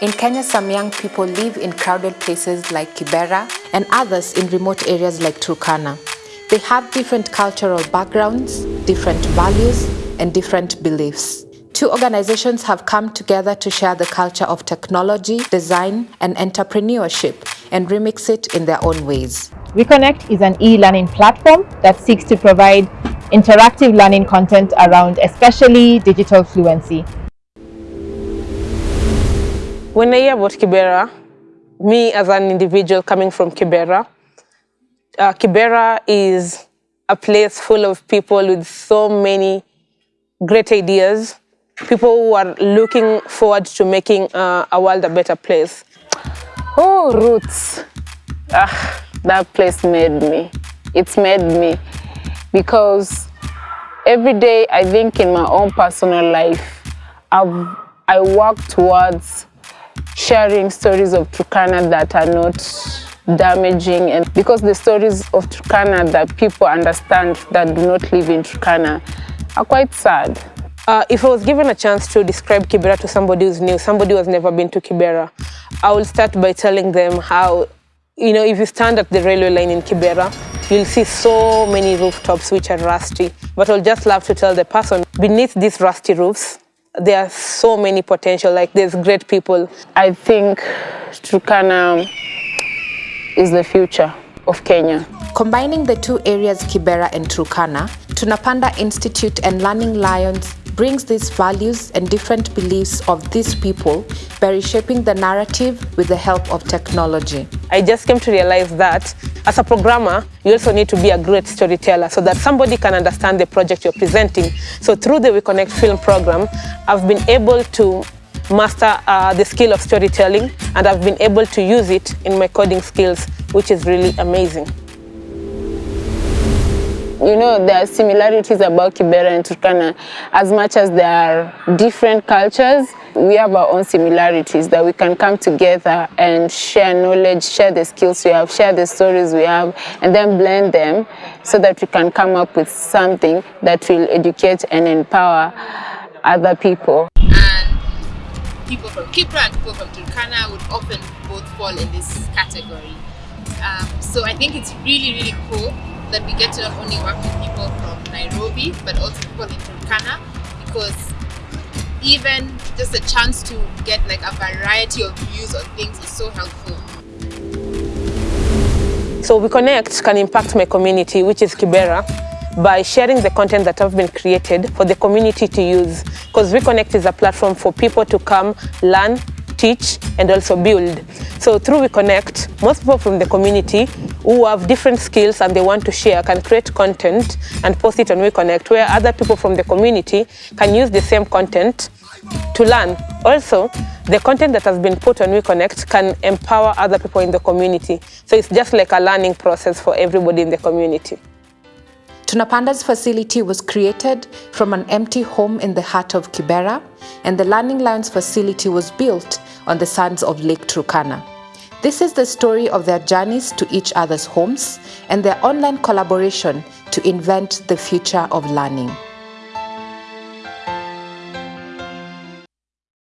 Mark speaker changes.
Speaker 1: In Kenya, some young people live in crowded places like Kibera and others in remote areas like Turkana. They have different cultural backgrounds, different values, and different beliefs. Two organizations have come together to share the culture of technology, design, and entrepreneurship and remix it in their own ways.
Speaker 2: WeConnect is an e-learning platform that seeks to provide interactive learning content around especially digital fluency.
Speaker 3: When I hear about Kibera, me as an individual coming from Kibera, uh, Kibera is a place full of people with so many great ideas, people who are looking forward to making uh, a world a better place.
Speaker 4: Oh, Roots. Ah, that place made me. It's made me because every day I think in my own personal life, I've, I work towards sharing stories of Turkana that are not damaging and because the stories of Turkana that people understand that do not live in Turkana are quite sad.
Speaker 3: Uh, if I was given a chance to describe Kibera to somebody who's new, somebody who has never been to Kibera, I will start by telling them how, you know, if you stand at the railway line in Kibera, you'll see so many rooftops which are rusty. But I'll just love to tell the person, beneath these rusty roofs, there are so many potential, like there's great people.
Speaker 4: I think Turkana is the future of Kenya.
Speaker 1: Combining the two areas Kibera and Turkana, Tunapanda Institute and Learning Lions brings these values and different beliefs of these people by reshaping the narrative with the help of technology.
Speaker 3: I just came to realize that as a programmer, you also need to be a great storyteller so that somebody can understand the project you're presenting. So through the WeConnect film program, I've been able to master uh, the skill of storytelling and I've been able to use it in my coding skills, which is really amazing.
Speaker 4: You know, there are similarities about Kibera and Turkana. As much as there are different cultures, we have our own similarities that we can come together and share knowledge, share the skills we have, share the stories we have, and then blend them so that we can come up with something that will educate and empower other people.
Speaker 5: And people from Kibra and people from Turkana would often both fall in this category. Um, so I think it's really, really cool that we get to not only work with people from Nairobi, but also people in Turkana, because even just a chance to get like a variety of views on things is so helpful.
Speaker 3: So WeConnect can impact my community, which is Kibera, by sharing the content that have been created for the community to use. Because WeConnect is a platform for people to come, learn, teach, and also build. So through WeConnect, most people from the community who have different skills and they want to share can create content and post it on WeConnect where other people from the community can use the same content to learn. Also, the content that has been put on WeConnect can empower other people in the community. So it's just like a learning process for everybody in the community.
Speaker 1: Tunapanda's facility was created from an empty home in the heart of Kibera, and the Learning Lions facility was built on the sands of Lake Turkana. This is the story of their journeys to each other's homes and their online collaboration to invent the future of learning.